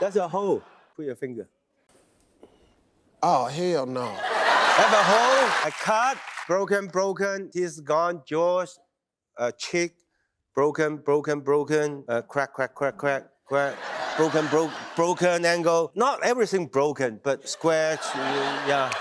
That's a hole. Put your finger. Oh, hell no. Have a hole, a cut, broken, broken, teeth gone, jaws, uh, cheek, broken, broken, broken, uh, crack, crack, crack, crack, crack, broken, Bro. broken angle. Not everything broken, but square. yeah.